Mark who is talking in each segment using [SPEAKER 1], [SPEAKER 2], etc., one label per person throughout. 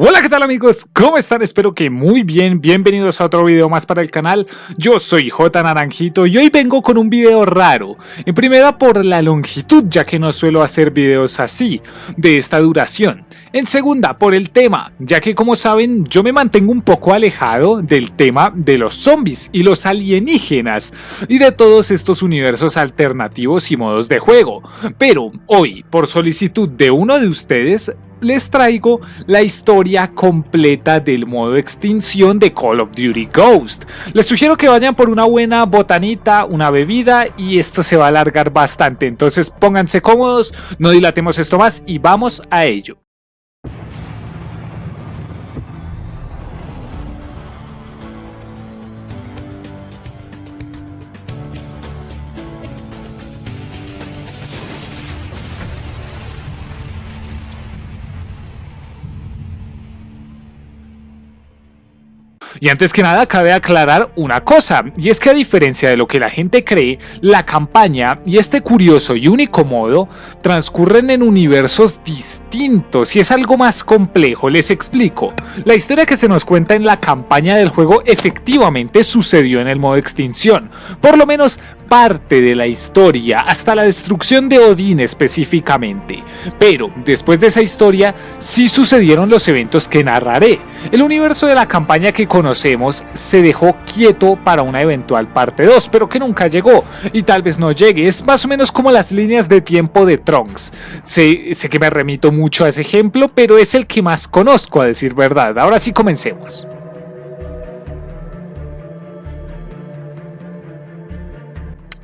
[SPEAKER 1] Hola qué tal amigos, ¿cómo están? Espero que muy bien, bienvenidos a otro video más para el canal. Yo soy J Naranjito y hoy vengo con un video raro. En primera por la longitud ya que no suelo hacer videos así, de esta duración. En segunda por el tema, ya que como saben yo me mantengo un poco alejado del tema de los zombies y los alienígenas Y de todos estos universos alternativos y modos de juego. Pero hoy, por solicitud de uno de ustedes, les traigo la historia completa del modo extinción de Call of Duty Ghost. Les sugiero que vayan por una buena botanita, una bebida y esto se va a alargar bastante. Entonces pónganse cómodos, no dilatemos esto más y vamos a ello. Y antes que nada cabe aclarar una cosa, y es que a diferencia de lo que la gente cree, la campaña y este curioso y único modo transcurren en universos distintos y es algo más complejo, les explico. La historia que se nos cuenta en la campaña del juego efectivamente sucedió en el modo extinción, por lo menos parte de la historia, hasta la destrucción de Odín específicamente. Pero después de esa historia sí sucedieron los eventos que narraré. El universo de la campaña que conocemos se dejó quieto para una eventual parte 2, pero que nunca llegó y tal vez no llegue. Es más o menos como las líneas de tiempo de Trunks. Sé, sé que me remito mucho a ese ejemplo, pero es el que más conozco a decir verdad. Ahora sí comencemos.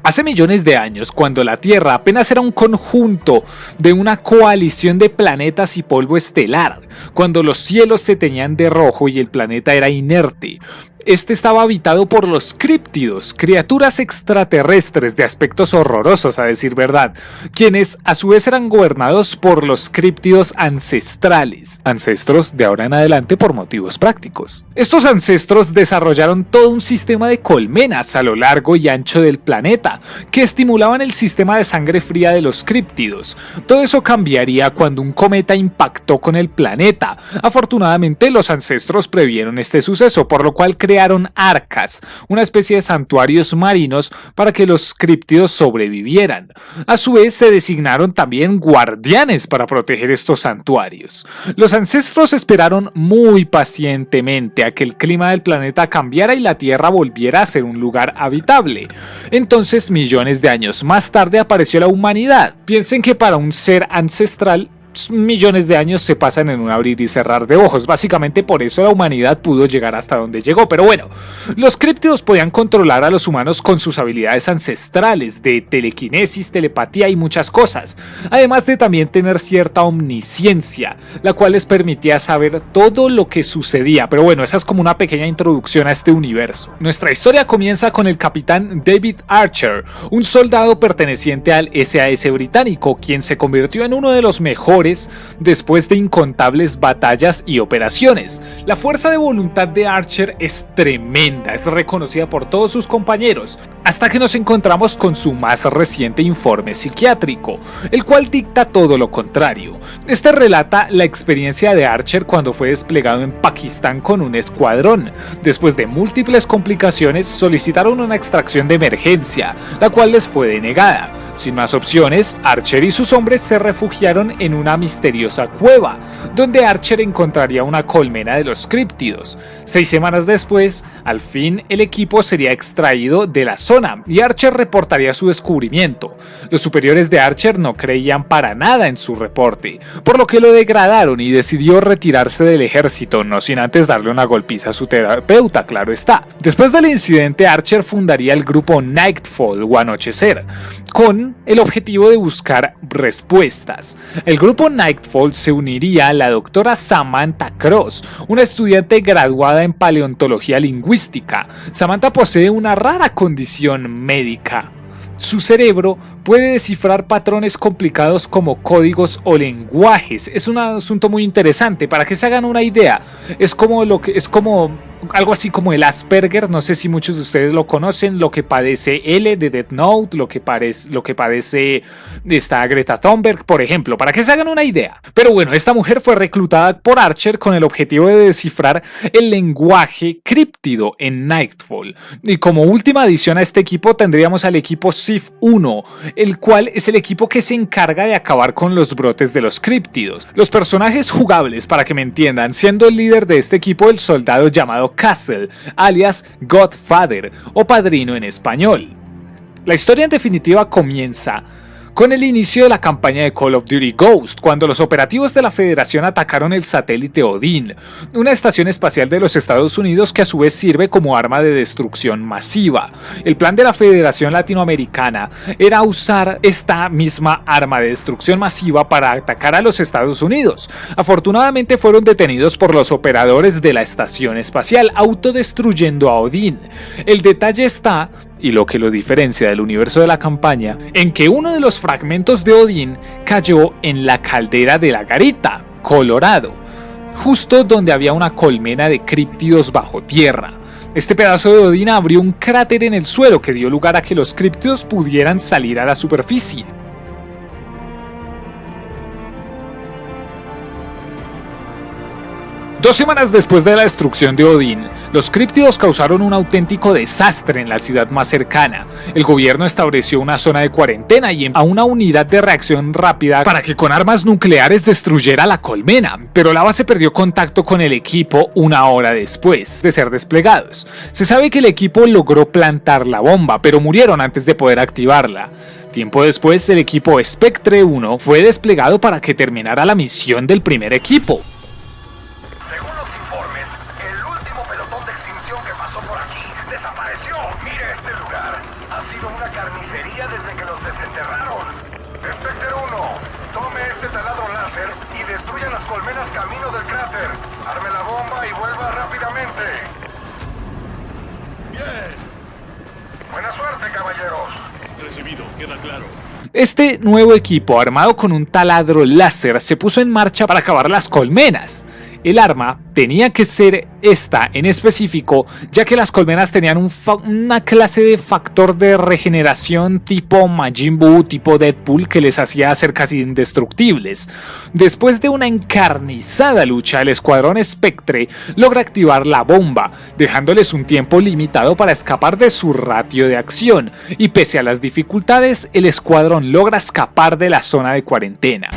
[SPEAKER 1] Hace millones de años, cuando la Tierra apenas era un conjunto de una coalición de planetas y polvo estelar, cuando los cielos se teñían de rojo y el planeta era inerte, este estaba habitado por los críptidos, criaturas extraterrestres de aspectos horrorosos a decir verdad, quienes a su vez eran gobernados por los críptidos ancestrales, ancestros de ahora en adelante por motivos prácticos. Estos ancestros desarrollaron todo un sistema de colmenas a lo largo y ancho del planeta, que estimulaban el sistema de sangre fría de los críptidos. Todo eso cambiaría cuando un cometa impactó con el planeta. Afortunadamente los ancestros previeron este suceso, por lo cual crearon crearon arcas, una especie de santuarios marinos para que los críptidos sobrevivieran. A su vez se designaron también guardianes para proteger estos santuarios. Los ancestros esperaron muy pacientemente a que el clima del planeta cambiara y la Tierra volviera a ser un lugar habitable. Entonces millones de años más tarde apareció la humanidad. Piensen que para un ser ancestral millones de años se pasan en un abrir y cerrar de ojos. Básicamente por eso la humanidad pudo llegar hasta donde llegó. Pero bueno, los críptidos podían controlar a los humanos con sus habilidades ancestrales de telequinesis, telepatía y muchas cosas. Además de también tener cierta omnisciencia, la cual les permitía saber todo lo que sucedía. Pero bueno, esa es como una pequeña introducción a este universo. Nuestra historia comienza con el capitán David Archer, un soldado perteneciente al SAS británico, quien se convirtió en uno de los mejores después de incontables batallas y operaciones. La fuerza de voluntad de Archer es tremenda, es reconocida por todos sus compañeros, hasta que nos encontramos con su más reciente informe psiquiátrico, el cual dicta todo lo contrario. Este relata la experiencia de Archer cuando fue desplegado en Pakistán con un escuadrón. Después de múltiples complicaciones solicitaron una extracción de emergencia, la cual les fue denegada. Sin más opciones, Archer y sus hombres se refugiaron en una misteriosa cueva, donde Archer encontraría una colmena de los críptidos. Seis semanas después, al fin el equipo sería extraído de la zona y Archer reportaría su descubrimiento. Los superiores de Archer no creían para nada en su reporte, por lo que lo degradaron y decidió retirarse del ejército, no sin antes darle una golpiza a su terapeuta, claro está. Después del incidente, Archer fundaría el grupo Nightfall o Anochecer, con el objetivo de buscar respuestas. El grupo Nightfall se uniría a la doctora Samantha Cross, una estudiante graduada en paleontología lingüística. Samantha posee una rara condición médica, su cerebro puede descifrar patrones complicados como códigos o lenguajes. Es un asunto muy interesante. Para que se hagan una idea, es como lo que es como algo así como el Asperger, no sé si muchos de ustedes lo conocen, lo que padece L de Death Note, lo que, padece esta Greta Thunberg, por ejemplo, para que se hagan una idea. Pero bueno, esta mujer fue reclutada por Archer con el objetivo de descifrar el lenguaje críptido en Nightfall. Y como última adición a este equipo tendríamos al equipo SIF 1, el cual es el equipo que se encarga de acabar con los brotes de los críptidos. Los personajes jugables, para que me entiendan, siendo el líder de este equipo el soldado llamado Castle, alias Godfather o Padrino en español. La historia en definitiva comienza con el inicio de la campaña de Call of Duty Ghost, cuando los operativos de la Federación atacaron el satélite Odin, una estación espacial de los Estados Unidos que a su vez sirve como arma de destrucción masiva. El plan de la Federación Latinoamericana era usar esta misma arma de destrucción masiva para atacar a los Estados Unidos. Afortunadamente fueron detenidos por los operadores de la estación espacial, autodestruyendo a Odin. El detalle está y lo que lo diferencia del universo de la campaña, en que uno de los fragmentos de Odín cayó en la caldera de la Garita, Colorado, justo donde había una colmena de críptidos bajo tierra. Este pedazo de Odín abrió un cráter en el suelo que dio lugar a que los críptidos pudieran salir a la superficie. Dos semanas después de la destrucción de Odín, los críptidos causaron un auténtico desastre en la ciudad más cercana. El gobierno estableció una zona de cuarentena y a una unidad de reacción rápida para que con armas nucleares destruyera la colmena, pero la base perdió contacto con el equipo una hora después de ser desplegados. Se sabe que el equipo logró plantar la bomba, pero murieron antes de poder activarla. Tiempo después, el equipo Spectre 1 fue desplegado para que terminara la misión del primer equipo. Este nuevo equipo, armado con un taladro láser, se puso en marcha para acabar las colmenas. El arma tenía que ser esta en específico, ya que las colmenas tenían una clase de factor de regeneración tipo Majin Buu, tipo Deadpool, que les hacía ser casi indestructibles. Después de una encarnizada lucha, el escuadrón Spectre logra activar la bomba, dejándoles un tiempo limitado para escapar de su ratio de acción, y pese a las dificultades, el escuadrón logra escapar de la zona de cuarentena.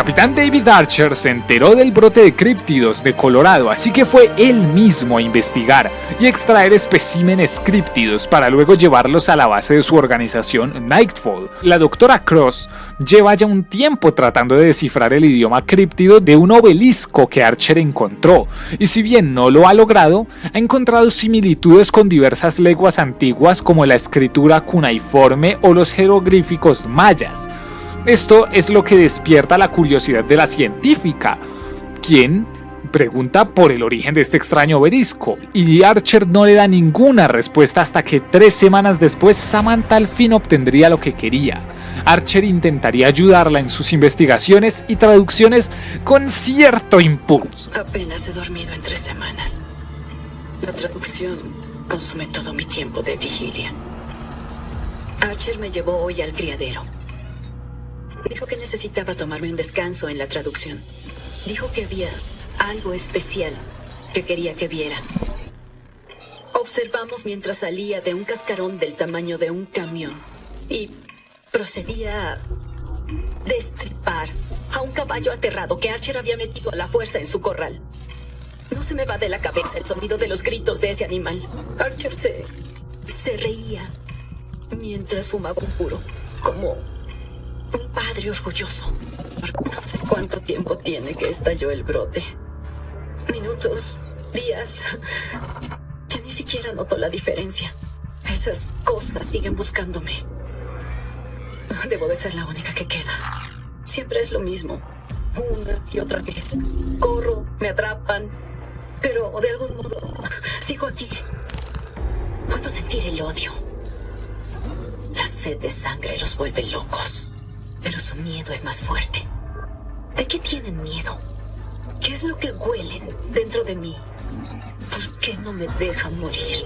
[SPEAKER 1] Capitán David Archer se enteró del brote de críptidos de Colorado, así que fue él mismo a investigar y extraer especímenes críptidos para luego llevarlos a la base de su organización Nightfall. La doctora Cross lleva ya un tiempo tratando de descifrar el idioma críptido de un obelisco que Archer encontró, y si bien no lo ha logrado, ha encontrado similitudes con diversas lenguas antiguas como la escritura cuneiforme o los jeroglíficos mayas. Esto es lo que despierta la curiosidad de la científica, quien pregunta por el origen de este extraño obelisco, y Archer no le da ninguna respuesta hasta que tres semanas después Samantha al fin obtendría lo que quería. Archer intentaría ayudarla en sus investigaciones y traducciones con cierto impulso.
[SPEAKER 2] Apenas he dormido en tres semanas. La traducción consume todo mi tiempo de vigilia. Archer me llevó hoy al criadero. Dijo que necesitaba tomarme un descanso en la traducción. Dijo que había algo especial que quería que viera. Observamos mientras salía de un cascarón del tamaño de un camión y procedía a destripar a un caballo aterrado que Archer había metido a la fuerza en su corral. No se me va de la cabeza el sonido de los gritos de ese animal. Archer se... se reía mientras fumaba un puro, como un padre orgulloso. No sé cuánto tiempo tiene que estalló el brote. Minutos, días. Ya ni siquiera noto la diferencia. Esas cosas siguen buscándome. Debo de ser la única que queda. Siempre es lo mismo. Una y otra vez. Corro, me atrapan, Pero de algún modo sigo aquí. Puedo sentir el odio. La sed de sangre los vuelve locos. Pero su miedo es más fuerte. ¿De qué tienen miedo? ¿Qué es lo que huelen dentro de mí? ¿Por qué no me dejan morir?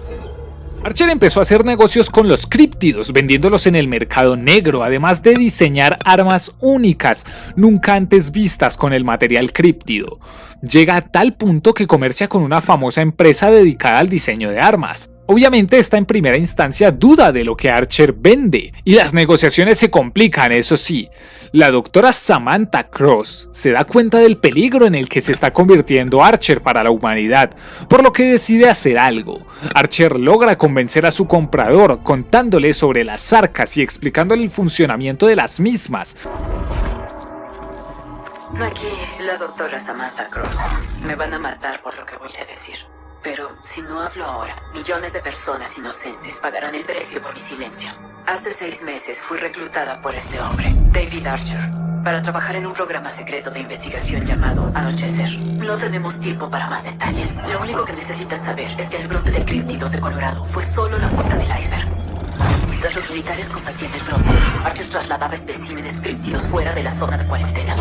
[SPEAKER 1] Archer empezó a hacer negocios con los críptidos, vendiéndolos en el mercado negro, además de diseñar armas únicas, nunca antes vistas con el material críptido. Llega a tal punto que comercia con una famosa empresa dedicada al diseño de armas. Obviamente esta en primera instancia duda de lo que Archer vende, y las negociaciones se complican, eso sí. La doctora Samantha Cross se da cuenta del peligro en el que se está convirtiendo Archer para la humanidad, por lo que decide hacer algo. Archer logra convencer a su comprador contándole sobre las arcas y explicándole el funcionamiento de las mismas.
[SPEAKER 3] Aquí, la doctora Samantha Cross. Me van a matar por lo que voy a decir. Pero si no hablo ahora, millones de personas inocentes pagarán el precio por mi silencio. Hace seis meses fui reclutada por este hombre, David Archer, para trabajar en un programa secreto de investigación llamado Anochecer. No tenemos tiempo para más detalles. Lo único que necesitan saber es que el brote de críptidos de Colorado fue solo la punta del iceberg. Mientras los militares combatían el brote, Archer trasladaba especímenes críptidos fuera de la zona de cuarentena.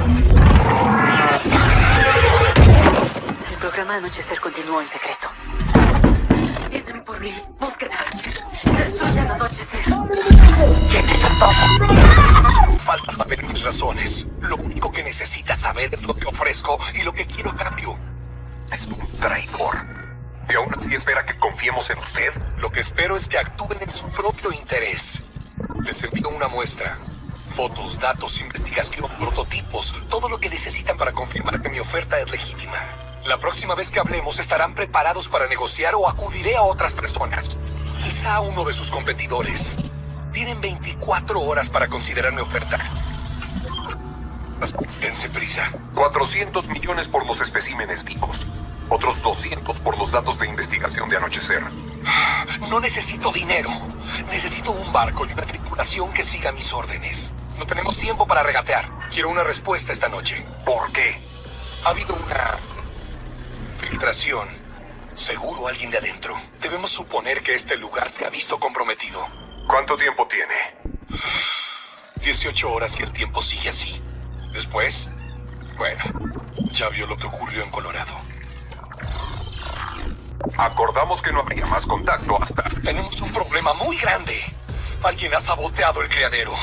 [SPEAKER 3] Anochecer continuó en secreto. Vienen por mí, busquen a Archer, destruyan Anochecer. Quémelo todo.
[SPEAKER 4] Falta saber mis razones. Lo único que necesitas saber es lo que ofrezco y lo que quiero a cambio. Es un traidor. ¿Y aún así espera que confiemos en usted? Lo que espero es que actúen en su propio interés. Les envío una muestra. Fotos, datos, investigación, prototipos, todo lo que necesitan para confirmar que mi oferta es legítima. La próxima vez que hablemos estarán preparados para negociar o acudiré a otras personas. Quizá a uno de sus competidores. Tienen 24 horas para considerar mi oferta. Dense prisa. 400 millones por los especímenes vivos. Otros 200 por los datos de investigación de anochecer. No necesito dinero. Necesito un barco y una tripulación que siga mis órdenes. No tenemos tiempo para regatear. Quiero una respuesta esta noche. ¿Por qué? Ha habido una filtración. Seguro alguien de adentro. Debemos suponer que este lugar se ha visto comprometido. ¿Cuánto tiempo tiene? 18 horas y el tiempo sigue así. Después, bueno, ya vio lo que ocurrió en Colorado. Acordamos que no habría más contacto hasta... Tenemos un problema muy grande. Alguien ha saboteado el criadero.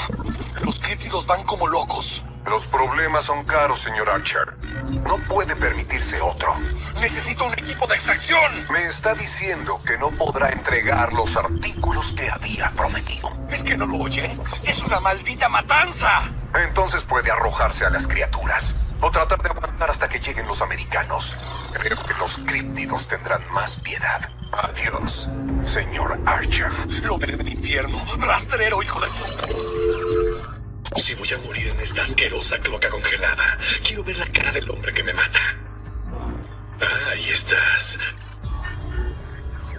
[SPEAKER 4] Los críptidos van como locos. Los problemas son caros, señor Archer. No puede permitirse otro. Necesito un equipo de extracción. Me está diciendo que no podrá entregar los artículos que había prometido. ¿Es que no lo oye? ¡Es una maldita matanza! Entonces puede arrojarse a las criaturas. O tratar de aguantar hasta que lleguen los americanos. Creo que los críptidos tendrán más piedad. Adiós, señor Archer. Lo veré del infierno. Rastrero, hijo de... Si voy a morir en esta asquerosa cloaca congelada, quiero ver la cara del hombre que me mata. Ah, ahí estás.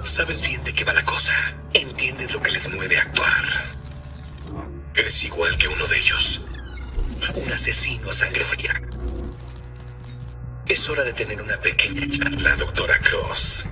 [SPEAKER 4] Sabes bien de qué va la cosa. Entiendes lo que les mueve a actuar. Eres igual que uno de ellos. Un asesino a sangre fría. Es hora de tener una pequeña charla, doctora Cross.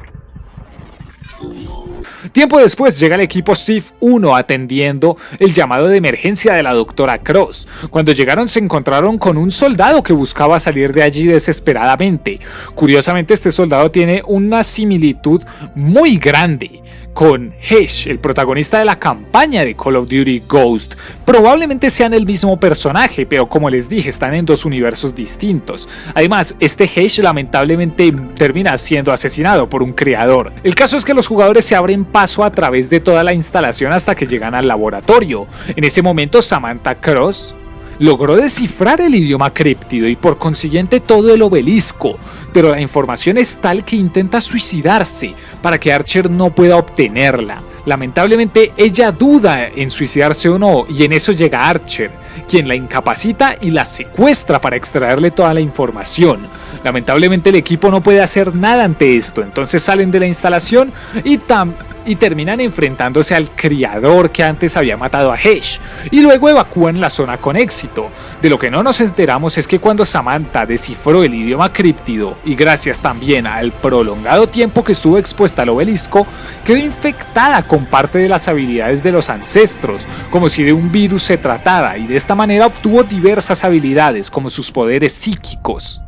[SPEAKER 1] Tiempo después llega el equipo SIF 1 atendiendo el llamado de emergencia de la doctora Cross. Cuando llegaron se encontraron con un soldado que buscaba salir de allí desesperadamente. Curiosamente este soldado tiene una similitud muy grande con Hesh, el protagonista de la campaña de Call of Duty Ghost. Probablemente sean el mismo personaje, pero como les dije, están en dos universos distintos. Además, este Hesh lamentablemente termina siendo asesinado por un creador. El caso es que los jugadores se abren paso a través de toda la instalación hasta que llegan al laboratorio. En ese momento, Samantha Cross logró descifrar el idioma críptido y por consiguiente todo el obelisco, pero la información es tal que intenta suicidarse para que Archer no pueda obtenerla. Lamentablemente ella duda en suicidarse o no y en eso llega Archer, quien la incapacita y la secuestra para extraerle toda la información. Lamentablemente el equipo no puede hacer nada ante esto, entonces salen de la instalación y, tam y terminan enfrentándose al criador que antes había matado a Hesh y luego evacúan la zona con éxito. De lo que no nos enteramos es que cuando Samantha descifró el idioma críptido y gracias también al prolongado tiempo que estuvo expuesta al obelisco, quedó infectada con parte de las habilidades de los ancestros, como si de un virus se tratara y de esta manera obtuvo diversas habilidades como sus poderes psíquicos.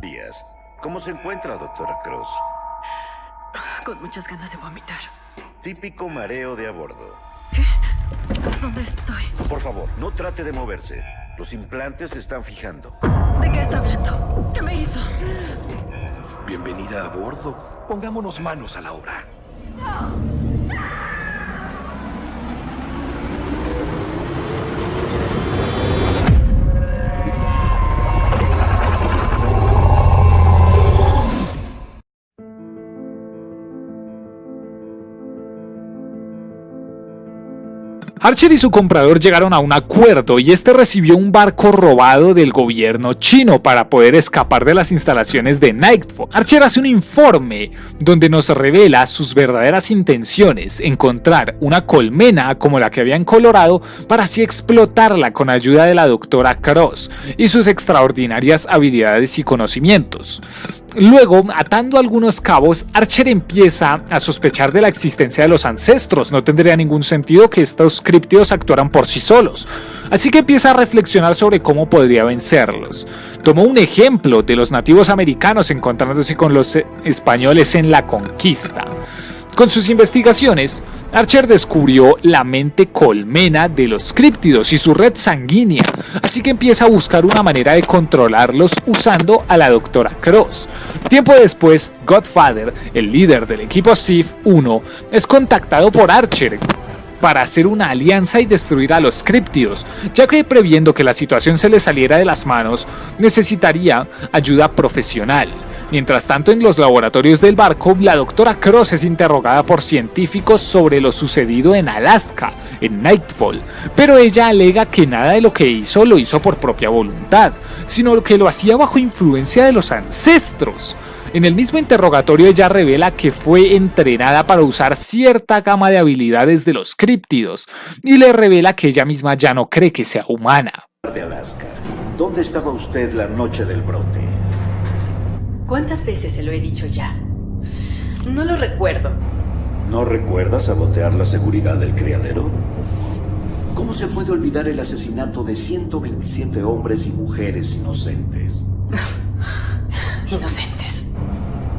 [SPEAKER 5] ¿Cómo se encuentra, doctora Cross?
[SPEAKER 6] Con muchas ganas de vomitar.
[SPEAKER 5] Típico mareo de a bordo.
[SPEAKER 6] ¿Qué? ¿Dónde estoy?
[SPEAKER 5] Por favor, no trate de moverse. Los implantes se están fijando.
[SPEAKER 6] ¿De qué está hablando? ¿Qué me hizo?
[SPEAKER 7] Bienvenida a bordo. Pongámonos manos a la obra.
[SPEAKER 1] Archer y su comprador llegaron a un acuerdo y este recibió un barco robado del gobierno chino para poder escapar de las instalaciones de Nightfall. Archer hace un informe donde nos revela sus verdaderas intenciones, encontrar una colmena como la que había en Colorado para así explotarla con ayuda de la doctora Cross y sus extraordinarias habilidades y conocimientos. Luego, atando algunos cabos, Archer empieza a sospechar de la existencia de los ancestros. No tendría ningún sentido que estos críptidos actuaran por sí solos. Así que empieza a reflexionar sobre cómo podría vencerlos. Tomó un ejemplo de los nativos americanos encontrándose con los españoles en la conquista. Con sus investigaciones, Archer descubrió la mente colmena de los críptidos y su red sanguínea, así que empieza a buscar una manera de controlarlos usando a la doctora Cross. Tiempo después, Godfather, el líder del equipo SIF-1, es contactado por Archer para hacer una alianza y destruir a los críptidos, ya que previendo que la situación se le saliera de las manos, necesitaría ayuda profesional. Mientras tanto, en los laboratorios del barco, la doctora Cross es interrogada por científicos sobre lo sucedido en Alaska, en Nightfall, pero ella alega que nada de lo que hizo lo hizo por propia voluntad, sino que lo hacía bajo influencia de los ancestros. En el mismo interrogatorio ella revela que fue entrenada para usar cierta gama de habilidades de los críptidos y le revela que ella misma ya no cree que sea humana.
[SPEAKER 5] De Alaska. ¿Dónde estaba usted la noche del brote?
[SPEAKER 6] ¿Cuántas veces se lo he dicho ya? No lo recuerdo.
[SPEAKER 5] ¿No recuerda sabotear la seguridad del criadero? ¿Cómo se puede olvidar el asesinato de 127 hombres y mujeres inocentes?
[SPEAKER 6] Inocentes.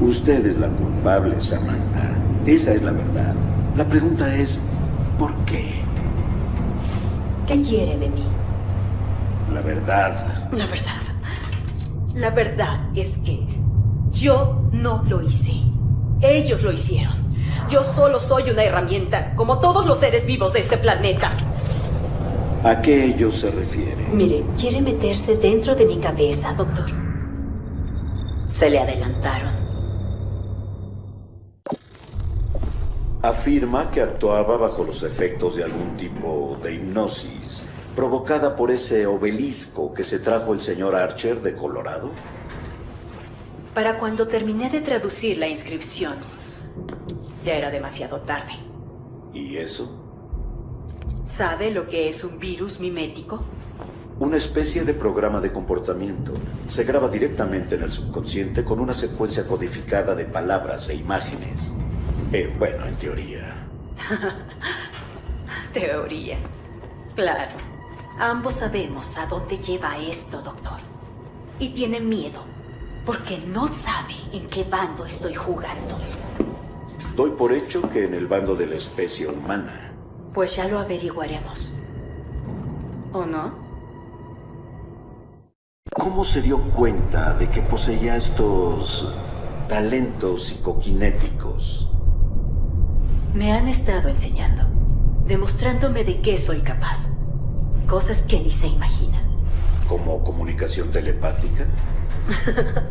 [SPEAKER 5] Usted es la culpable, Samantha. Esa es la verdad. La pregunta es, ¿por qué?
[SPEAKER 6] ¿Qué quiere de mí?
[SPEAKER 5] La verdad.
[SPEAKER 6] La verdad. La verdad es que yo no lo hice. Ellos lo hicieron. Yo solo soy una herramienta, como todos los seres vivos de este planeta.
[SPEAKER 5] ¿A qué ellos se refiere?
[SPEAKER 6] Mire, quiere meterse dentro de mi cabeza, doctor. Se le adelantaron.
[SPEAKER 5] Afirma que actuaba bajo los efectos de algún tipo de hipnosis provocada por ese obelisco que se trajo el señor Archer de Colorado.
[SPEAKER 6] Para cuando terminé de traducir la inscripción, ya era demasiado tarde.
[SPEAKER 5] ¿Y eso?
[SPEAKER 6] ¿Sabe lo que es un virus mimético?
[SPEAKER 5] Una especie de programa de comportamiento. Se graba directamente en el subconsciente con una secuencia codificada de palabras e imágenes. Eh, bueno, en teoría.
[SPEAKER 6] Teoría. Claro. Ambos sabemos a dónde lleva esto, doctor. Y tiene miedo, porque no sabe en qué bando estoy jugando.
[SPEAKER 5] Doy por hecho que en el bando de la especie humana.
[SPEAKER 6] Pues ya lo averiguaremos. ¿O no?
[SPEAKER 5] ¿Cómo se dio cuenta de que poseía estos talentos psicoquinéticos?
[SPEAKER 6] Me han estado enseñando, demostrándome de qué soy capaz. Cosas que ni se imaginan.
[SPEAKER 5] ¿Como comunicación telepática?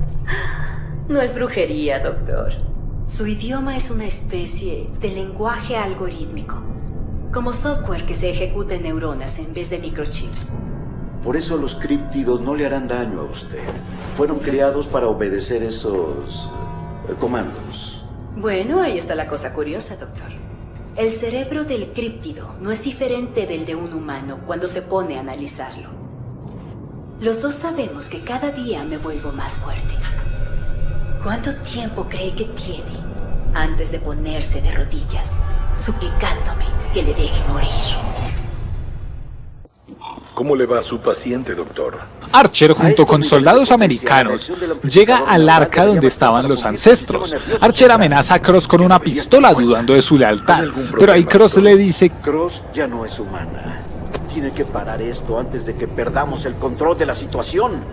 [SPEAKER 6] no es brujería, doctor. Su idioma es una especie de lenguaje algorítmico, como software que se ejecuta en neuronas en vez de microchips.
[SPEAKER 5] Por eso los críptidos no le harán daño a usted. Fueron creados para obedecer esos eh, comandos.
[SPEAKER 6] Bueno, ahí está la cosa curiosa, doctor. El cerebro del críptido no es diferente del de un humano cuando se pone a analizarlo. Los dos sabemos que cada día me vuelvo más fuerte. ¿Cuánto tiempo cree que tiene antes de ponerse de rodillas, suplicándome que le deje morir?
[SPEAKER 4] ¿Cómo le va a su paciente, doctor?
[SPEAKER 1] Archer, junto con soldados americanos, llega al arca donde estaban los ancestros. Archer amenaza a Cross con una pistola dudando de su lealtad, pero ahí Cross le dice...
[SPEAKER 5] Cross ya no es humana. Tiene que parar esto antes de que perdamos el control de la situación.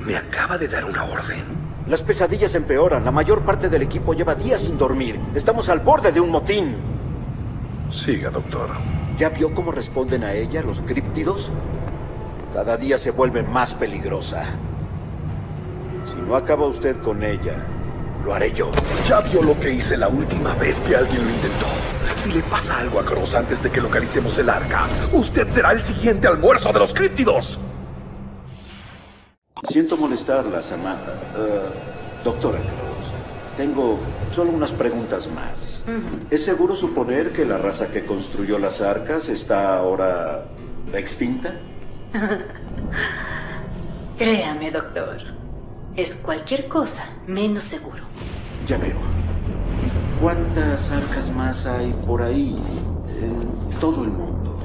[SPEAKER 4] Me acaba de dar una orden.
[SPEAKER 5] Las pesadillas empeoran. La mayor parte del equipo lleva días sin dormir. Estamos al borde de un motín.
[SPEAKER 4] Siga, doctor.
[SPEAKER 5] ¿Ya vio cómo responden a ella los críptidos? Cada día se vuelve más peligrosa. Si no acaba usted con ella, lo haré yo.
[SPEAKER 4] Ya vio lo que hice la última vez que alguien lo intentó. Si le pasa algo a Cross antes de que localicemos el arca, usted será el siguiente almuerzo de los críptidos.
[SPEAKER 5] Siento molestarla, Samantha. Eh, doctora Cross, tengo solo unas preguntas más. ¿Es seguro suponer que la raza que construyó las arcas está ahora extinta?
[SPEAKER 6] Créame, doctor. Es cualquier cosa menos seguro.
[SPEAKER 5] Ya veo. ¿Cuántas arcas más hay por ahí en todo el mundo?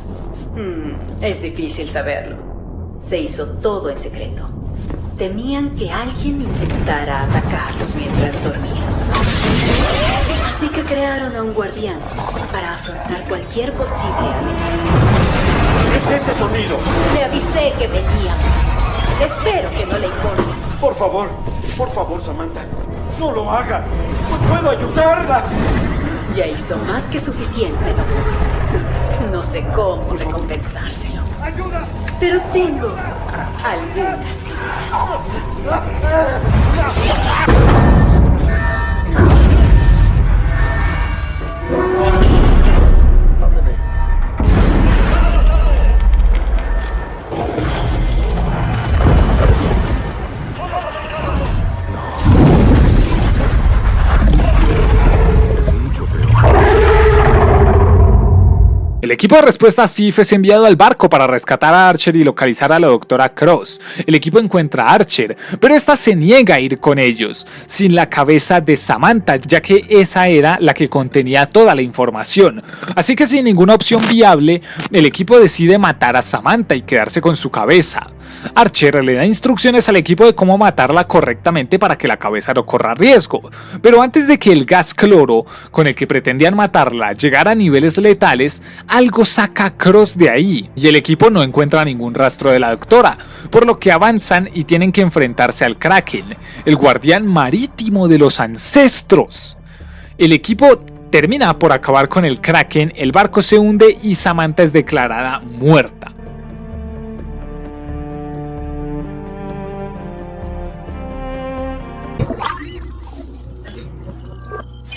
[SPEAKER 6] Hmm, es difícil saberlo. Se hizo todo en secreto. Temían que alguien intentara atacarlos mientras dormían. Así que crearon a un guardián para afrontar cualquier posible amenaza.
[SPEAKER 5] ¿Qué es ese sonido?
[SPEAKER 6] Le avisé que veníamos. Espero que no le importe.
[SPEAKER 5] Por favor, por favor, Samantha, no lo haga. No puedo ayudarla.
[SPEAKER 6] Ya hizo más que suficiente, doctor. No sé cómo recompensárselo. Pero tengo algunas ideas.
[SPEAKER 1] El equipo de respuesta SIF es enviado al barco para rescatar a Archer y localizar a la doctora Cross. El equipo encuentra a Archer, pero esta se niega a ir con ellos, sin la cabeza de Samantha, ya que esa era la que contenía toda la información. Así que sin ninguna opción viable, el equipo decide matar a Samantha y quedarse con su cabeza. Archer le da instrucciones al equipo de cómo matarla correctamente para que la cabeza no corra riesgo, pero antes de que el gas cloro con el que pretendían matarla llegara a niveles letales, algo saca a Cross de ahí y el equipo no encuentra ningún rastro de la doctora, por lo que avanzan y tienen que enfrentarse al Kraken, el guardián marítimo de los ancestros. El equipo termina por acabar con el Kraken, el barco se hunde y Samantha es declarada muerta.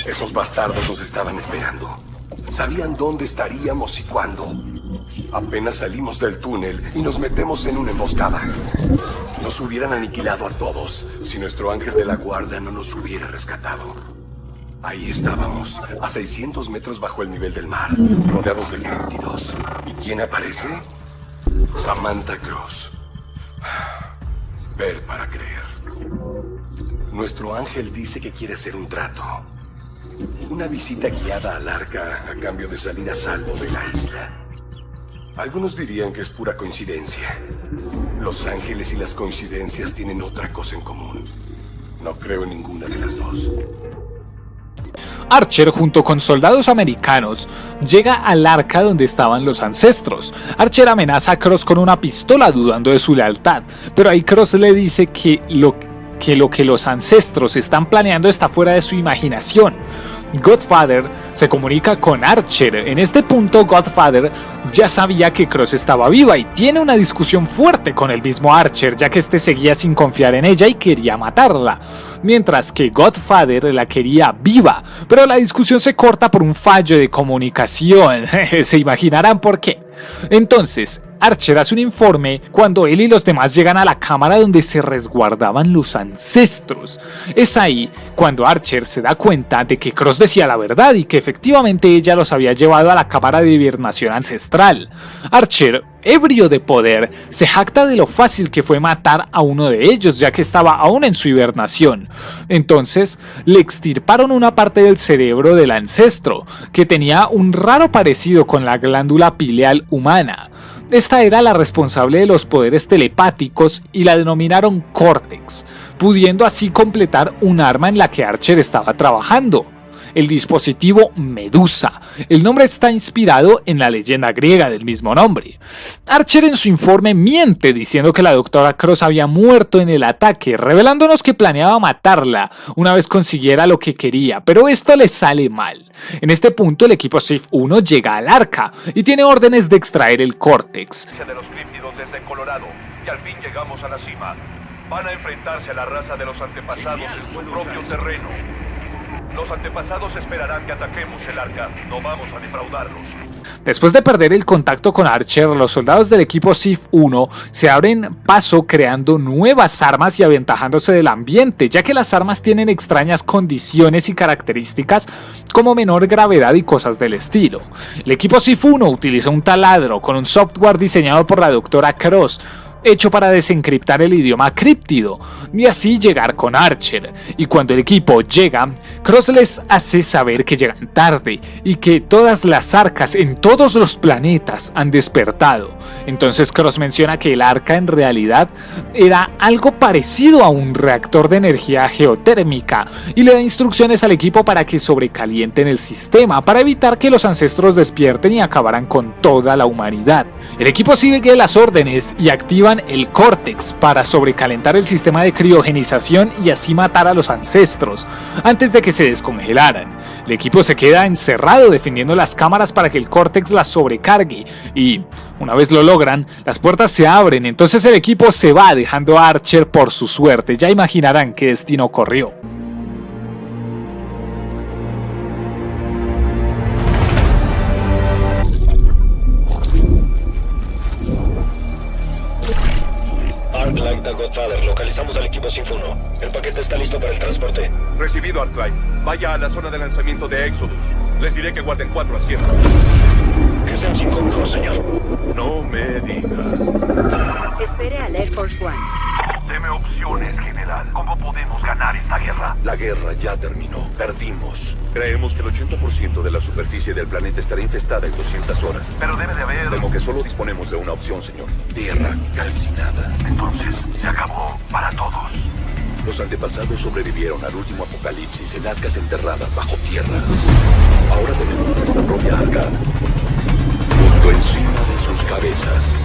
[SPEAKER 4] Esos bastardos nos estaban esperando. Sabían dónde estaríamos y cuándo. Apenas salimos del túnel y nos metemos en una emboscada. Nos hubieran aniquilado a todos si nuestro ángel de la guarda no nos hubiera rescatado. Ahí estábamos, a 600 metros bajo el nivel del mar, rodeados de críptidos. ¿Y quién aparece? Samantha Cross. Ver para creer. Nuestro ángel dice que quiere hacer un trato. Una visita guiada al arca a cambio de salir a salvo de la isla. Algunos dirían que es pura coincidencia. Los ángeles y las coincidencias tienen otra cosa en común. No creo en ninguna de las dos.
[SPEAKER 1] Archer junto con soldados americanos llega al arca donde estaban los ancestros. Archer amenaza a Cross con una pistola dudando de su lealtad, pero ahí Cross le dice que lo que lo que los ancestros están planeando está fuera de su imaginación. Godfather se comunica con Archer. En este punto Godfather ya sabía que Cross estaba viva y tiene una discusión fuerte con el mismo Archer ya que este seguía sin confiar en ella y quería matarla. Mientras que Godfather la quería viva, pero la discusión se corta por un fallo de comunicación. se imaginarán por qué. Entonces, Archer hace un informe cuando él y los demás llegan a la cámara donde se resguardaban los ancestros. Es ahí cuando Archer se da cuenta de que Cross decía la verdad y que efectivamente ella los había llevado a la cámara de hibernación ancestral. Archer ebrio de poder, se jacta de lo fácil que fue matar a uno de ellos ya que estaba aún en su hibernación. Entonces le extirparon una parte del cerebro del ancestro, que tenía un raro parecido con la glándula pileal humana. Esta era la responsable de los poderes telepáticos y la denominaron Cortex, pudiendo así completar un arma en la que Archer estaba trabajando el dispositivo Medusa. El nombre está inspirado en la leyenda griega del mismo nombre. Archer en su informe miente diciendo que la doctora Cross había muerto en el ataque, revelándonos que planeaba matarla una vez consiguiera lo que quería, pero esto le sale mal. En este punto el equipo SIF 1 llega al arca y tiene órdenes de extraer el córtex.
[SPEAKER 4] de los y al fin llegamos a la cima. Van a enfrentarse a la raza de los antepasados en su propio terreno. Los antepasados esperarán que ataquemos el arca. No vamos a defraudarlos.
[SPEAKER 1] Después de perder el contacto con Archer, los soldados del equipo SIF 1 se abren paso creando nuevas armas y aventajándose del ambiente, ya que las armas tienen extrañas condiciones y características como menor gravedad y cosas del estilo. El equipo SIF 1 utiliza un taladro con un software diseñado por la doctora Cross, hecho para desencriptar el idioma críptido y así llegar con Archer. Y cuando el equipo llega, Cross les hace saber que llegan tarde y que todas las arcas en todos los planetas han despertado. Entonces Cross menciona que el arca en realidad era algo parecido a un reactor de energía geotérmica y le da instrucciones al equipo para que sobrecalienten el sistema para evitar que los ancestros despierten y acabaran con toda la humanidad. El equipo sigue las órdenes y activa el córtex para sobrecalentar el sistema de criogenización y así matar a los ancestros antes de que se descongelaran. El equipo se queda encerrado defendiendo las cámaras para que el córtex las sobrecargue y una vez lo logran, las puertas se abren, entonces el equipo se va dejando a Archer por su suerte, ya imaginarán qué destino corrió.
[SPEAKER 8] Godfather, localizamos al equipo Sinfuno. El paquete está listo para el transporte.
[SPEAKER 4] Recibido, Arclight. Vaya a la zona de lanzamiento de Exodus. Les diré que guarden cuatro asientos.
[SPEAKER 8] Que sean cinco mejor, señor.
[SPEAKER 4] No me diga.
[SPEAKER 6] Espere al Air Force One.
[SPEAKER 4] Deme opciones, general. ¿Cómo podemos ganar esta guerra?
[SPEAKER 9] La guerra ya terminó. Perdimos.
[SPEAKER 4] Creemos que el 80% de la superficie del planeta estará infestada en 200 horas. Pero debe de haber... Temo que solo disponemos de una opción, señor.
[SPEAKER 9] Tierra calcinada.
[SPEAKER 4] Entonces, se acabó para todos.
[SPEAKER 9] Los antepasados sobrevivieron al último apocalipsis en arcas enterradas bajo tierra. Ahora tenemos nuestra propia arca. Justo encima de sus cabezas.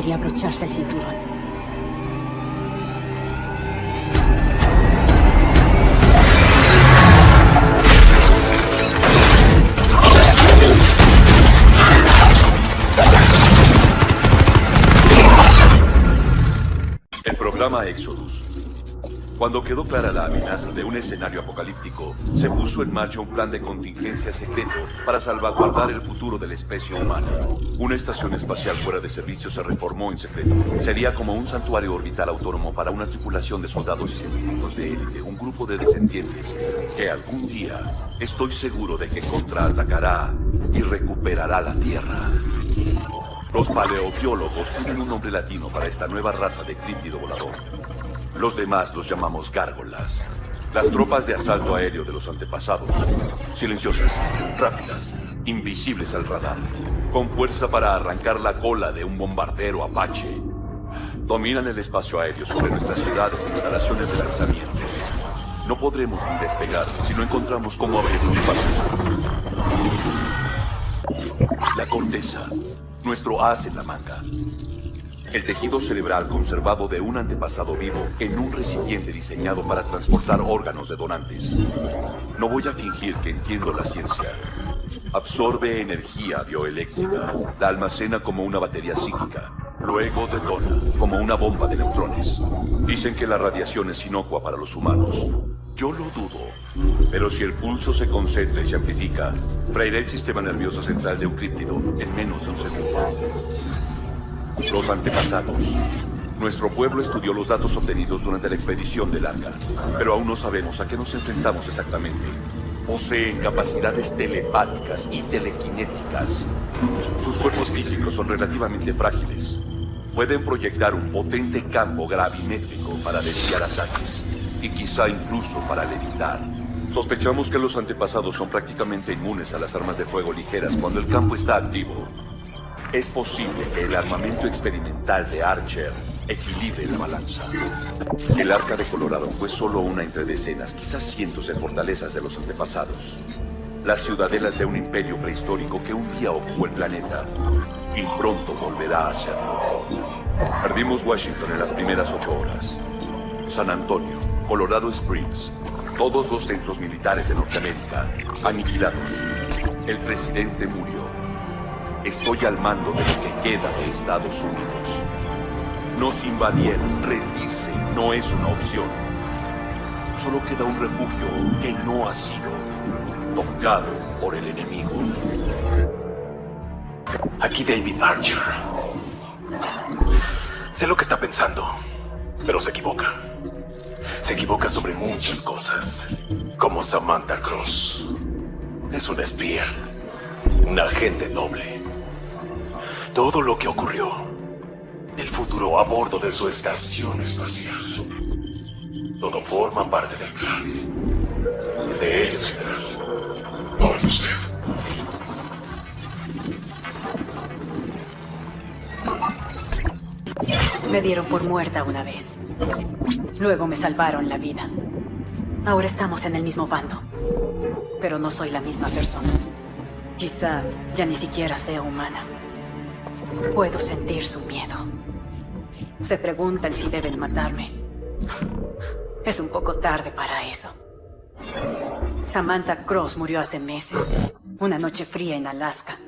[SPEAKER 2] Quizá debería abrocharse el cinturón.
[SPEAKER 9] El programa Exodus. Cuando quedó clara la amenaza de un escenario apocalíptico, se puso en marcha un plan de contingencia secreto para salvaguardar el futuro de la especie humana. Una estación espacial fuera de servicio se reformó en secreto. Sería como un santuario orbital autónomo para una tripulación de soldados y científicos de élite, un grupo de descendientes que algún día estoy seguro de que contraatacará y recuperará la Tierra. Los paleobiólogos tienen un nombre latino para esta nueva raza de críptido volador. Los demás los llamamos gárgolas. Las tropas de asalto aéreo de los antepasados. Silenciosas, rápidas, invisibles al radar. con fuerza para arrancar la cola de un bombardero Apache. Dominan el espacio aéreo sobre nuestras ciudades e instalaciones de lanzamiento. No podremos ni despegar si no encontramos cómo abrirnos paso. La corteza, nuestro as en la manga. El tejido cerebral conservado de un antepasado vivo en un recipiente diseñado para transportar órganos de donantes. No voy a fingir que entiendo la ciencia. Absorbe energía bioeléctrica, la almacena como una batería psíquica, luego detona como una bomba de neutrones. Dicen que la radiación es inocua para los humanos. Yo lo dudo. Pero si el pulso se concentra y se amplifica, freirá el sistema nervioso central de un críptido en menos de un segundo. Los antepasados. Nuestro pueblo estudió los datos obtenidos durante la expedición del Arca, pero aún no sabemos a qué nos enfrentamos exactamente. Poseen capacidades telepáticas y telequinéticas. Sus cuerpos físicos son relativamente frágiles. Pueden proyectar un potente campo gravimétrico para desviar ataques, y quizá incluso para levitar. Sospechamos que los antepasados son prácticamente inmunes a las armas de fuego ligeras cuando el campo está activo, es posible que el armamento experimental de Archer equilibre la balanza. El Arca de Colorado fue solo una entre decenas, quizás cientos de fortalezas de los antepasados. Las ciudadelas de un imperio prehistórico que un día ocupó el planeta y pronto volverá a serlo. Perdimos Washington en las primeras ocho horas. San Antonio, Colorado Springs, todos los centros militares de Norteamérica aniquilados. El presidente murió. Estoy al mando de lo que queda de Estados Unidos. Nos invadieron. Rendirse no es una opción. Solo queda un refugio que no ha sido tocado por el enemigo.
[SPEAKER 10] Aquí David Archer. Sé lo que está pensando, pero se equivoca. Se equivoca sobre muchas cosas, como Samantha Cross. Es un espía, un agente doble todo lo que ocurrió. El futuro a bordo de su estación espacial. Todo forma parte del plan. De ellos, general. Usted.
[SPEAKER 6] Me dieron por muerta una vez. Luego me salvaron la vida. Ahora estamos en el mismo bando. Pero no soy la misma persona. Quizá ya ni siquiera sea humana. Puedo sentir su miedo. Se preguntan si deben matarme. Es un poco tarde para eso. Samantha Cross murió hace meses. Una noche fría en Alaska.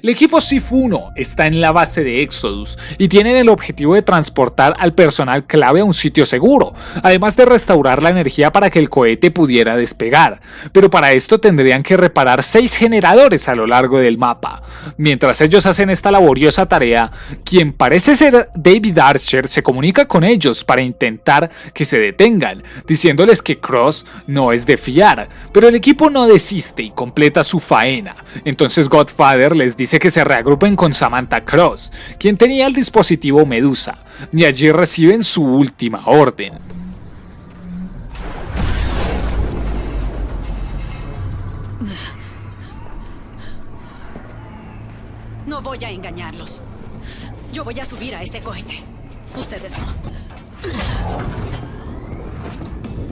[SPEAKER 1] El equipo SIF-1 está en la base de Exodus y tienen el objetivo de transportar al personal clave a un sitio seguro, además de restaurar la energía para que el cohete pudiera despegar, pero para esto tendrían que reparar seis generadores a lo largo del mapa. Mientras ellos hacen esta laboriosa tarea, quien parece ser David Archer se comunica con ellos para intentar que se detengan, diciéndoles que Cross no es de fiar, pero el equipo no desiste y completa su faena, entonces Godfather les dice que se reagrupen con Samantha Cross, quien tenía el dispositivo Medusa, y allí reciben su última orden.
[SPEAKER 2] No voy a engañarlos. Yo voy a subir a ese cohete. Ustedes no.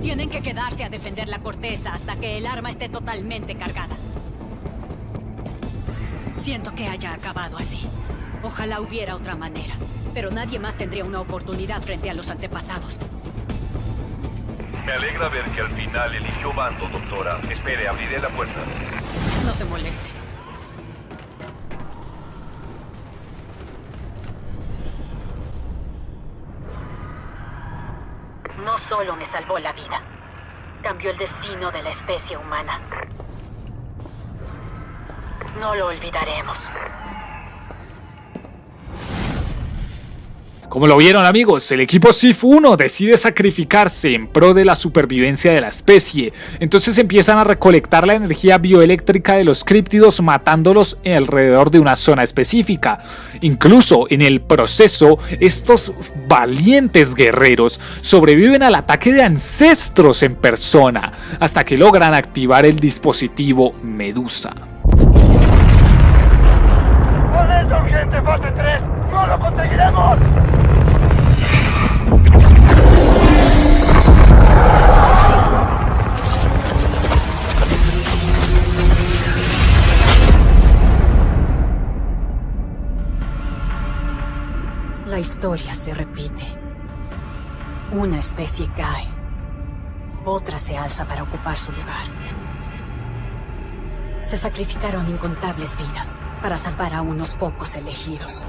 [SPEAKER 2] Tienen que quedarse a defender la corteza hasta que el arma esté totalmente cargada. Siento que haya acabado así. Ojalá hubiera otra manera. Pero nadie más tendría una oportunidad frente a los antepasados.
[SPEAKER 8] Me alegra ver que al final eligió bando, doctora. Espere, abriré la puerta.
[SPEAKER 2] No se moleste. No solo me salvó la vida, cambió el destino de la especie humana. No lo olvidaremos.
[SPEAKER 1] Como lo vieron amigos, el equipo SIF-1 decide sacrificarse en pro de la supervivencia de la especie, entonces empiezan a recolectar la energía bioeléctrica de los críptidos matándolos alrededor de una zona específica. Incluso en el proceso, estos valientes guerreros sobreviven al ataque de ancestros en persona, hasta que logran activar el dispositivo Medusa.
[SPEAKER 11] ¡Seguiremos!
[SPEAKER 2] La historia se repite. Una especie cae. Otra se alza para ocupar su lugar. Se sacrificaron incontables vidas para salvar a unos pocos elegidos.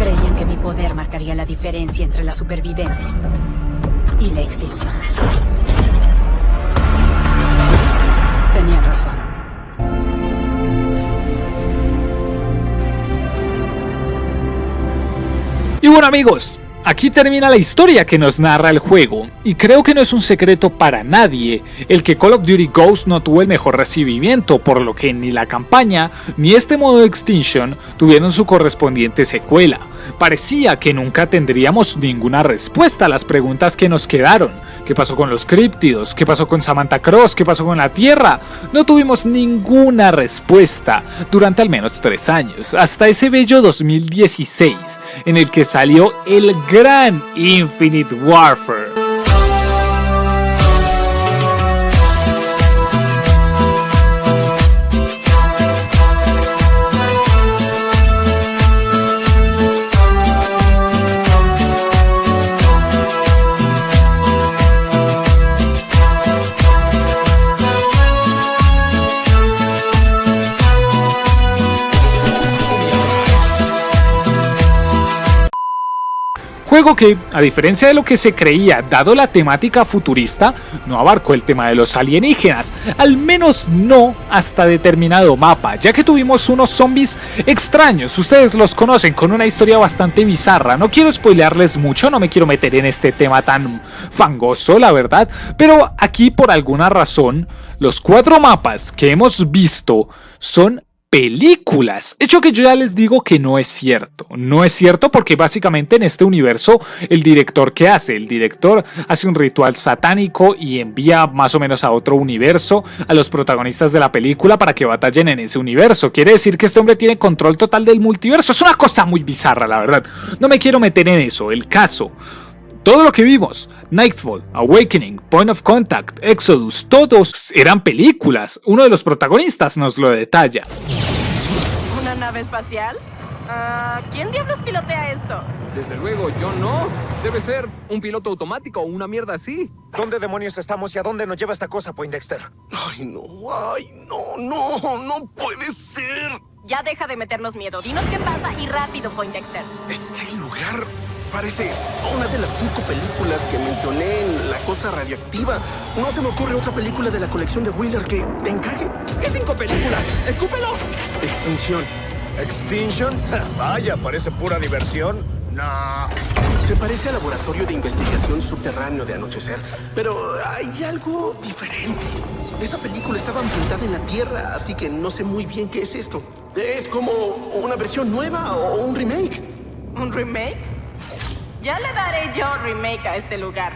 [SPEAKER 2] Creían que mi poder marcaría la diferencia entre la supervivencia y la extinción. Tenían razón.
[SPEAKER 1] Y bueno amigos, Aquí termina la historia que nos narra el juego, y creo que no es un secreto para nadie el que Call of Duty Ghost no tuvo el mejor recibimiento, por lo que ni la campaña ni este modo Extinction tuvieron su correspondiente secuela. Parecía que nunca tendríamos ninguna respuesta a las preguntas que nos quedaron. ¿Qué pasó con los críptidos? ¿Qué pasó con Samantha Cross? ¿Qué pasó con la Tierra? No tuvimos ninguna respuesta durante al menos tres años, hasta ese bello 2016, en el que salió el gran Infinite Warfare. Juego que, a diferencia de lo que se creía dado la temática futurista, no abarcó el tema de los alienígenas, al menos no hasta determinado mapa, ya que tuvimos unos zombies extraños, ustedes los conocen con una historia bastante bizarra, no quiero spoilearles mucho, no me quiero meter en este tema tan fangoso la verdad, pero aquí por alguna razón, los cuatro mapas que hemos visto son películas. Hecho que yo ya les digo que no es cierto. No es cierto porque básicamente en este universo el director que hace, el director hace un ritual satánico y envía más o menos a otro universo a los protagonistas de la película para que batallen en ese universo. Quiere decir que este hombre tiene control total del multiverso. Es una cosa muy bizarra, la verdad. No me quiero meter en eso. El caso todo lo que vimos, Nightfall, Awakening, Point of Contact, Exodus, todos eran películas. Uno de los protagonistas nos lo detalla.
[SPEAKER 12] ¿Una nave espacial? Ah, ¿Quién diablos pilotea esto?
[SPEAKER 13] Desde luego, yo no. Debe ser un piloto automático o una mierda así.
[SPEAKER 14] ¿Dónde demonios estamos y a dónde nos lleva esta cosa, Poindexter?
[SPEAKER 10] Ay, no, ay, no, no, no puede ser.
[SPEAKER 12] Ya deja de meternos miedo. Dinos qué pasa y rápido, Poindexter.
[SPEAKER 10] Este lugar Parece una de las cinco películas que mencioné en La Cosa Radioactiva. No se me ocurre otra película de la colección de Wheeler que encaje.
[SPEAKER 13] ¿Qué cinco películas? ¡Escúpelo!
[SPEAKER 10] Extinción.
[SPEAKER 14] ¿Extinction? Vaya, parece pura diversión. No.
[SPEAKER 10] Se parece al laboratorio de investigación subterráneo de Anochecer, pero hay algo diferente. Esa película estaba ambientada en la Tierra, así que no sé muy bien qué es esto. ¿Es como una versión nueva o un remake?
[SPEAKER 12] ¿Un remake? Ya le daré yo remake a este lugar.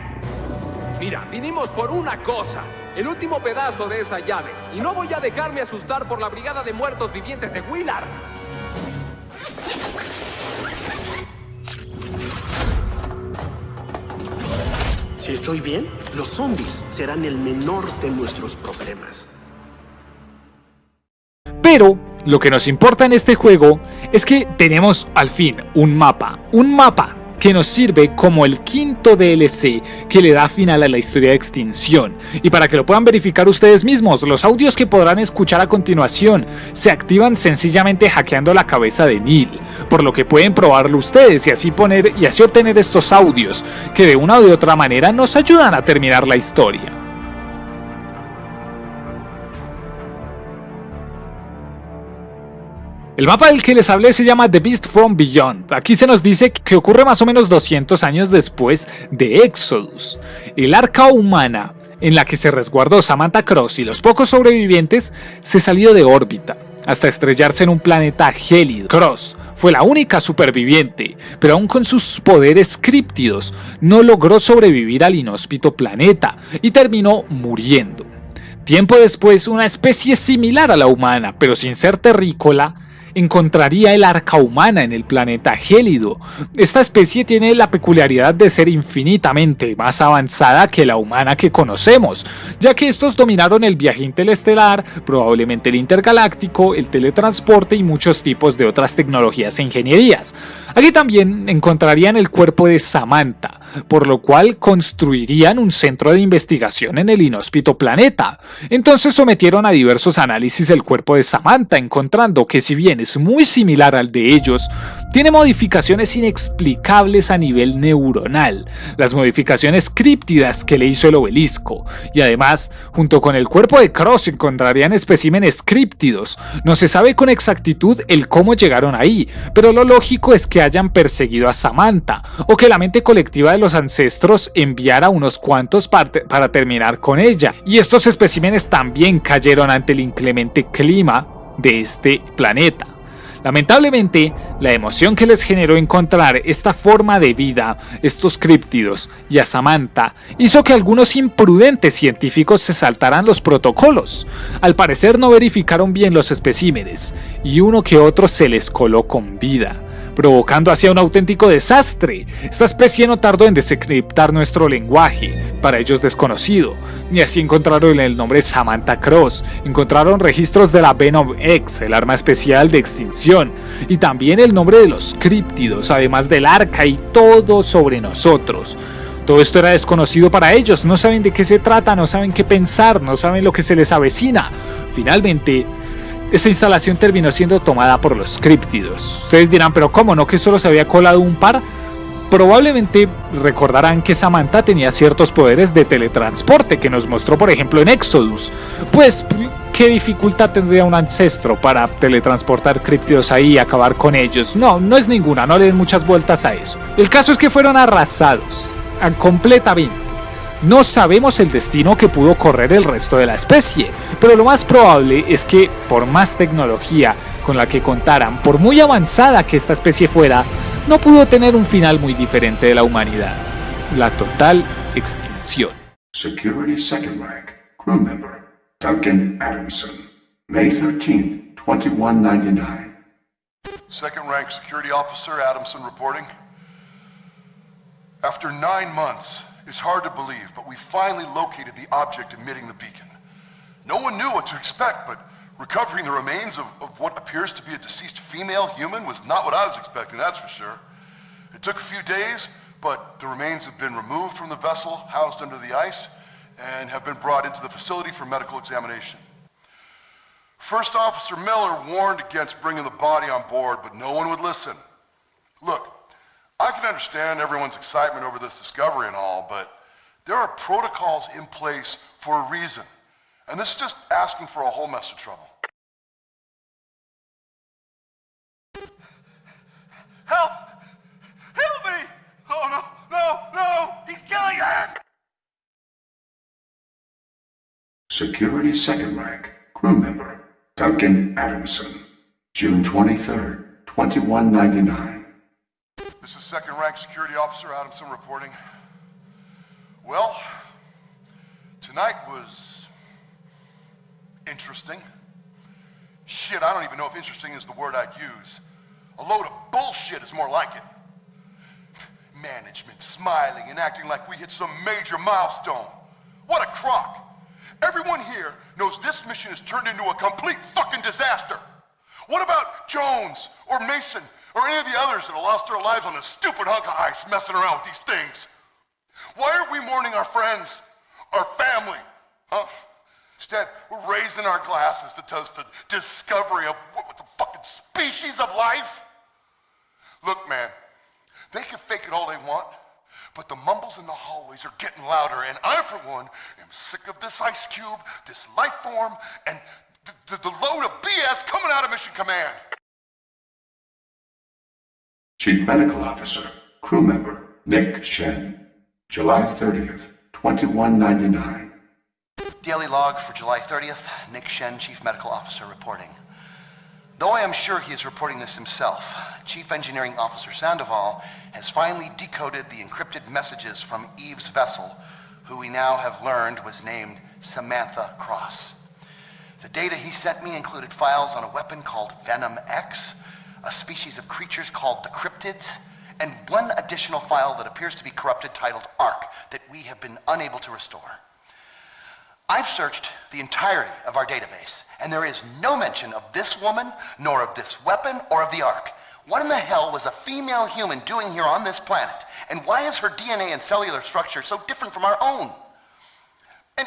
[SPEAKER 13] Mira, vinimos por una cosa. El último pedazo de esa llave. Y no voy a dejarme asustar por la brigada de muertos vivientes de Willard.
[SPEAKER 10] Si estoy bien, los zombies serán el menor de nuestros problemas.
[SPEAKER 1] Pero lo que nos importa en este juego es que tenemos al fin un mapa. Un mapa que nos sirve como el quinto DLC que le da final a la historia de extinción. Y para que lo puedan verificar ustedes mismos, los audios que podrán escuchar a continuación se activan sencillamente hackeando la cabeza de Neil, por lo que pueden probarlo ustedes y así poner y así obtener estos audios que de una u otra manera nos ayudan a terminar la historia. El mapa del que les hablé se llama The Beast from Beyond. Aquí se nos dice que ocurre más o menos 200 años después de Exodus. El arca humana en la que se resguardó Samantha Cross y los pocos sobrevivientes se salió de órbita hasta estrellarse en un planeta gélido. Cross fue la única superviviente, pero aún con sus poderes críptidos no logró sobrevivir al inhóspito planeta y terminó muriendo. Tiempo después, una especie similar a la humana, pero sin ser terrícola, encontraría el arca humana en el planeta gélido. Esta especie tiene la peculiaridad de ser infinitamente más avanzada que la humana que conocemos, ya que estos dominaron el viaje interestelar, probablemente el intergaláctico, el teletransporte y muchos tipos de otras tecnologías e ingenierías. Aquí también encontrarían el cuerpo de Samantha, por lo cual construirían un centro de investigación en el inhóspito planeta. Entonces sometieron a diversos análisis el cuerpo de Samantha, encontrando que si bien es muy similar al de ellos, tiene modificaciones inexplicables a nivel neuronal, las modificaciones críptidas que le hizo el obelisco, y además, junto con el cuerpo de Cross encontrarían especímenes críptidos. No se sabe con exactitud el cómo llegaron ahí, pero lo lógico es que hayan perseguido a Samantha, o que la mente colectiva de los ancestros enviara unos cuantos para terminar con ella, y estos especímenes también cayeron ante el inclemente clima de este planeta. Lamentablemente, la emoción que les generó encontrar esta forma de vida, estos críptidos y a Samantha, hizo que algunos imprudentes científicos se saltaran los protocolos. Al parecer no verificaron bien los especímenes, y uno que otro se les coló con vida provocando así un auténtico desastre. Esta especie no tardó en desencriptar nuestro lenguaje, para ellos desconocido, y así encontraron el nombre Samantha Cross, encontraron registros de la Venom X, el arma especial de extinción, y también el nombre de los críptidos, además del arca y todo sobre nosotros. Todo esto era desconocido para ellos, no saben de qué se trata, no saben qué pensar, no saben lo que se les avecina. Finalmente, esta instalación terminó siendo tomada por los críptidos. Ustedes dirán, pero ¿cómo no que solo se había colado un par? Probablemente recordarán que Samantha tenía ciertos poderes de teletransporte que nos mostró por ejemplo en Exodus. Pues, ¿qué dificultad tendría un ancestro para teletransportar críptidos ahí y acabar con ellos? No, no es ninguna, no le den muchas vueltas a eso. El caso es que fueron arrasados, completamente. No sabemos el destino que pudo correr el resto de la especie, pero lo más probable es que, por más tecnología con la que contaran, por muy avanzada que esta especie fuera, no pudo tener un final muy diferente de la humanidad, la total extinción.
[SPEAKER 11] Security Second Rank, crew member, Duncan Adamson, May 13th, 2199.
[SPEAKER 15] Second Rank Security Officer Adamson reporting. After nine months, It's hard to believe, but we finally located the object emitting the beacon. No one knew what to expect, but recovering the remains of, of, what appears to be a deceased female human was not what I was expecting, that's for sure. It took a few days, but the remains have been removed from the vessel housed under the ice and have been brought into the facility for medical examination. First Officer Miller warned against bringing the body on board, but no one would listen. Look, I can understand everyone's excitement over this discovery and all, but there are protocols in place for a reason. And this is just asking for a whole mess of trouble.
[SPEAKER 16] Help! Help me! Oh no, no, no! He's killing us!
[SPEAKER 11] Security Second Rank, crew member, Duncan Adamson. June 23rd, 2199.
[SPEAKER 15] This is Second Rank Security Officer Adamson reporting. Well, tonight was interesting. Shit, I don't even know if interesting is the word I'd use. A load of bullshit is more like it. Management smiling and acting like we hit some major milestone. What a crock. Everyone here knows this mission has turned into a complete fucking disaster. What about Jones or Mason or any of the others that have lost their lives on this stupid hunk of ice messing around with these things? Why aren't we mourning our friends, our family? Huh? Instead, we're raising our glasses to toast the discovery of what, the fucking species of life. Look, man, they can fake it all they want, but the mumbles in the hallways are getting louder, and I, for one, am sick of this ice cube, this life form, and the, the, the load of BS coming out of Mission Command.
[SPEAKER 11] Chief Medical Officer, crew member, Nick Shen. July 30th, 2199.
[SPEAKER 17] Daily log for July 30th. Nick Shen, Chief Medical Officer, reporting. Though I am sure he is reporting this himself, Chief Engineering Officer Sandoval has finally decoded the encrypted messages from Eve's vessel, who we now have learned was named Samantha Cross. The data he sent me included files on a weapon called Venom X, a species of creatures called the cryptids, and one additional file that appears to be corrupted titled ARC that we have been unable to restore. I've searched the entirety of our database, and there is no mention of this woman, nor of this weapon, or of the Ark. What in the hell was a female human doing here on this planet? And why is her DNA and cellular structure so different from our own? And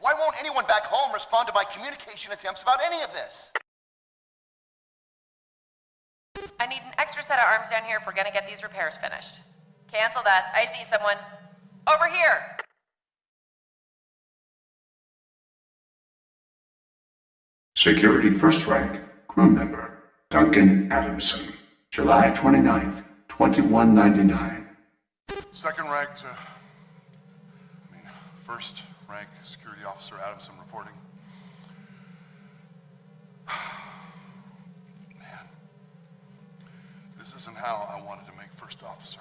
[SPEAKER 17] why won't anyone back home respond to my communication attempts about any of this?
[SPEAKER 18] I need an extra set of arms down here if we're gonna get these repairs finished. Cancel that. I see someone. Over here!
[SPEAKER 11] Security First Rank, crew member, Duncan Adamson. July 29th, 2199.
[SPEAKER 15] Second ranked, uh, I mean, first rank security officer Adamson reporting. Man, isn't how I wanted to make first officer.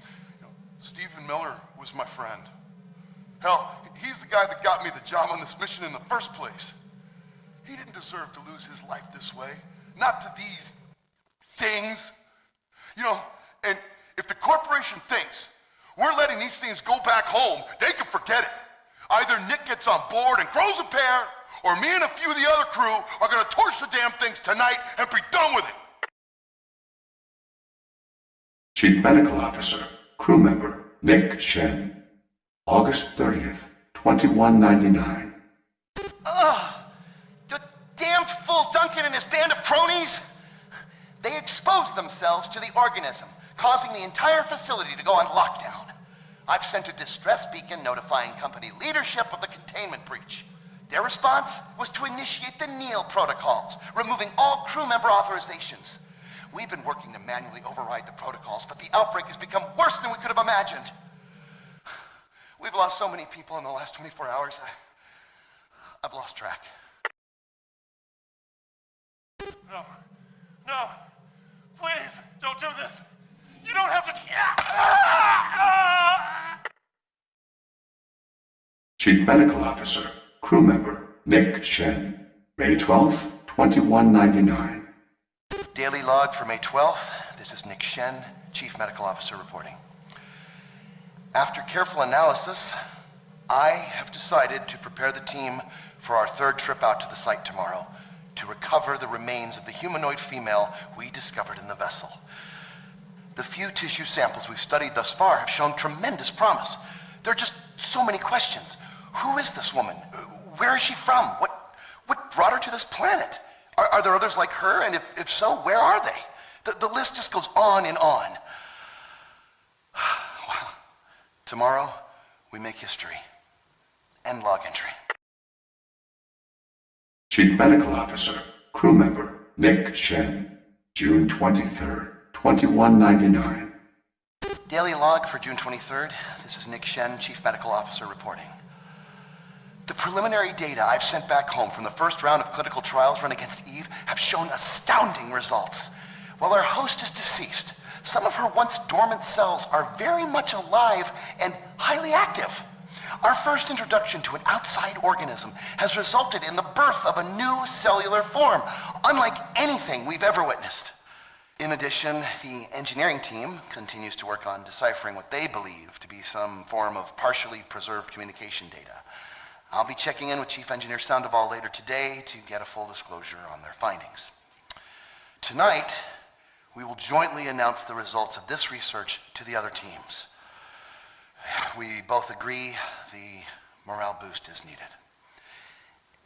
[SPEAKER 15] You know, Stephen Miller was my friend. Hell, he's the guy that got me the job on this mission in the first place. He didn't deserve to lose his life this way. Not to these things. You know, and if the corporation thinks we're letting these things go back home, they can forget it. Either Nick gets on board and grows a pair, or me and a few of the other crew are gonna torch the damn things tonight and be done with it.
[SPEAKER 11] Chief Medical Officer, crew member, Nick Shen. August 30th, 2199.
[SPEAKER 17] Ugh! The damn fool Duncan and his band of cronies! They exposed themselves to the organism, causing the entire facility to go on lockdown. I've sent a distress beacon notifying company leadership of the containment breach. Their response was to initiate the NEAL protocols, removing all crew member authorizations. We've been working to manually override the protocols, but the outbreak has become worse than we could have imagined. We've lost so many people in the last 24 hours, I, I've lost track.
[SPEAKER 16] No. No. Please, don't do this. You don't have to.
[SPEAKER 11] Chief Medical Officer, crew member, Nick Shen. May 12th, 2199.
[SPEAKER 17] Daily log for May 12th. This is Nick Shen, Chief Medical Officer reporting. After careful analysis, I have decided to prepare the team for our third trip out to the site tomorrow to recover the remains of the humanoid female we discovered in the vessel. The few tissue samples we've studied thus far have shown tremendous promise. There are just so many questions. Who is this woman? Where is she from? What, what brought her to this planet? Are, are there others like her? And if, if so, where are they? The, the list just goes on and on. wow. Tomorrow, we make history. End log entry.
[SPEAKER 11] Chief Medical Officer, crew member, Nick Shen. June 23rd, 2199.
[SPEAKER 17] Daily log for June 23rd. This is Nick Shen, Chief Medical Officer reporting. The preliminary data I've sent back home from the first round of clinical trials run against Eve have shown astounding results. While our host is deceased, some of her once dormant cells are very much alive and highly active. Our first introduction to an outside organism has resulted in the birth of a new cellular form, unlike anything we've ever witnessed. In addition, the engineering team continues to work on deciphering what they believe to be some form of partially preserved communication data. I'll be checking in with Chief Engineer Sandoval later today to get a full disclosure on their findings. Tonight, we will jointly announce the results of this research to the other teams. We both agree the morale boost is needed.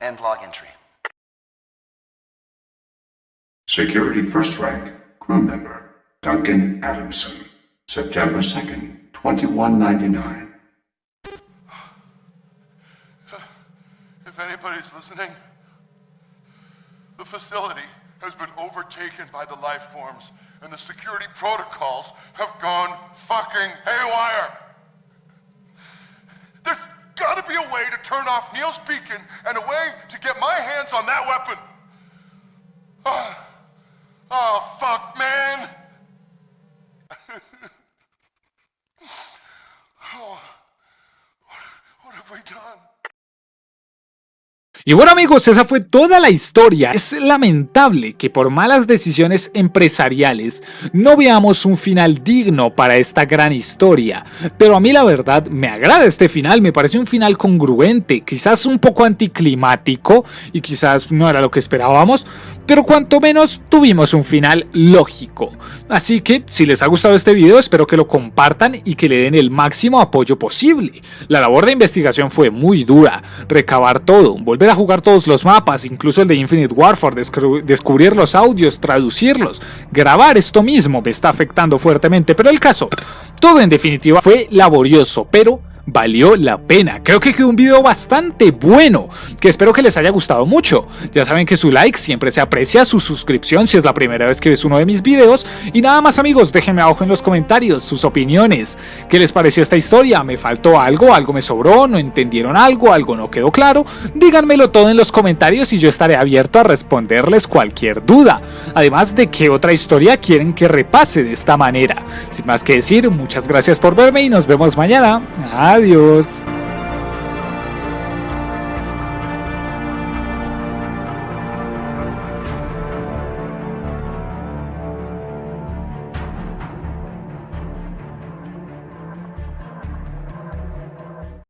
[SPEAKER 17] End log entry.
[SPEAKER 11] Security First Rank, crew member, Duncan Adamson. September 2nd, 2199.
[SPEAKER 15] Anybody's listening, the facility has been overtaken by the life forms, and the security protocols have gone fucking haywire. There's gotta be a way to turn off Neil's beacon and a way to get my hands on that weapon. Oh, oh fuck, man.
[SPEAKER 1] Y bueno amigos, esa fue toda la historia. Es lamentable que por malas decisiones empresariales no veamos un final digno para esta gran historia. Pero a mí la verdad me agrada este final, me parece un final congruente, quizás un poco anticlimático y quizás no era lo que esperábamos, pero cuanto menos tuvimos un final lógico. Así que si les ha gustado este video espero que lo compartan y que le den el máximo apoyo posible. La labor de investigación fue muy dura, recabar todo, volver jugar todos los mapas, incluso el de Infinite Warfare, descubrir los audios, traducirlos, grabar esto mismo me está afectando fuertemente, pero el caso, todo en definitiva fue laborioso, pero valió la pena. Creo que quedó un video bastante bueno, que espero que les haya gustado mucho. Ya saben que su like siempre se aprecia, su suscripción si es la primera vez que ves uno de mis videos. Y nada más amigos, déjenme abajo en los comentarios sus opiniones. ¿Qué les pareció esta historia? ¿Me faltó algo? ¿Algo me sobró? ¿No entendieron algo? ¿Algo no quedó claro? Díganmelo todo en los comentarios y yo estaré abierto a responderles cualquier duda. Además de qué otra historia quieren que repase de esta manera. Sin más que decir, muchas gracias por verme y nos vemos mañana. Adiós.